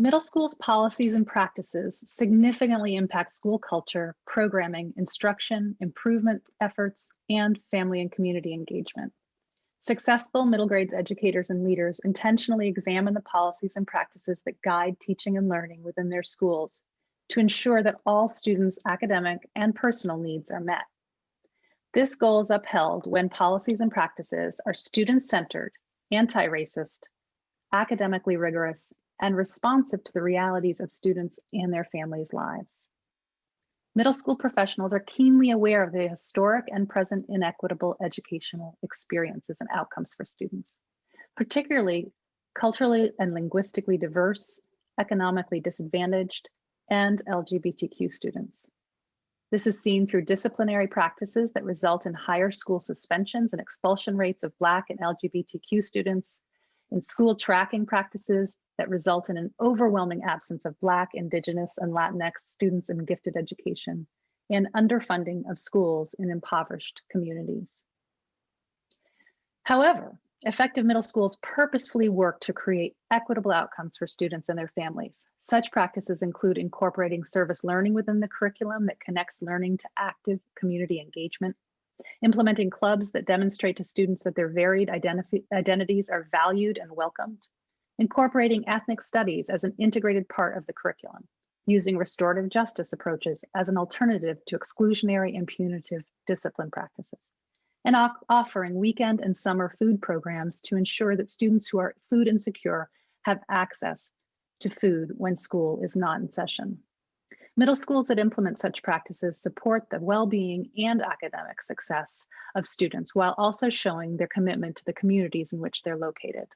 Middle school's policies and practices significantly impact school culture, programming, instruction, improvement efforts, and family and community engagement. Successful middle grades educators and leaders intentionally examine the policies and practices that guide teaching and learning within their schools to ensure that all students' academic and personal needs are met. This goal is upheld when policies and practices are student-centered, anti-racist, academically rigorous, and responsive to the realities of students and their families' lives. Middle school professionals are keenly aware of the historic and present inequitable educational experiences and outcomes for students, particularly culturally and linguistically diverse, economically disadvantaged, and LGBTQ students. This is seen through disciplinary practices that result in higher school suspensions and expulsion rates of Black and LGBTQ students, in school tracking practices that result in an overwhelming absence of Black, Indigenous, and Latinx students in gifted education, and underfunding of schools in impoverished communities. However, effective middle schools purposefully work to create equitable outcomes for students and their families. Such practices include incorporating service learning within the curriculum that connects learning to active community engagement, implementing clubs that demonstrate to students that their varied identities are valued and welcomed, incorporating ethnic studies as an integrated part of the curriculum, using restorative justice approaches as an alternative to exclusionary and punitive discipline practices, and offering weekend and summer food programs to ensure that students who are food insecure have access to food when school is not in session. Middle schools that implement such practices support the well-being and academic success of students while also showing their commitment to the communities in which they're located.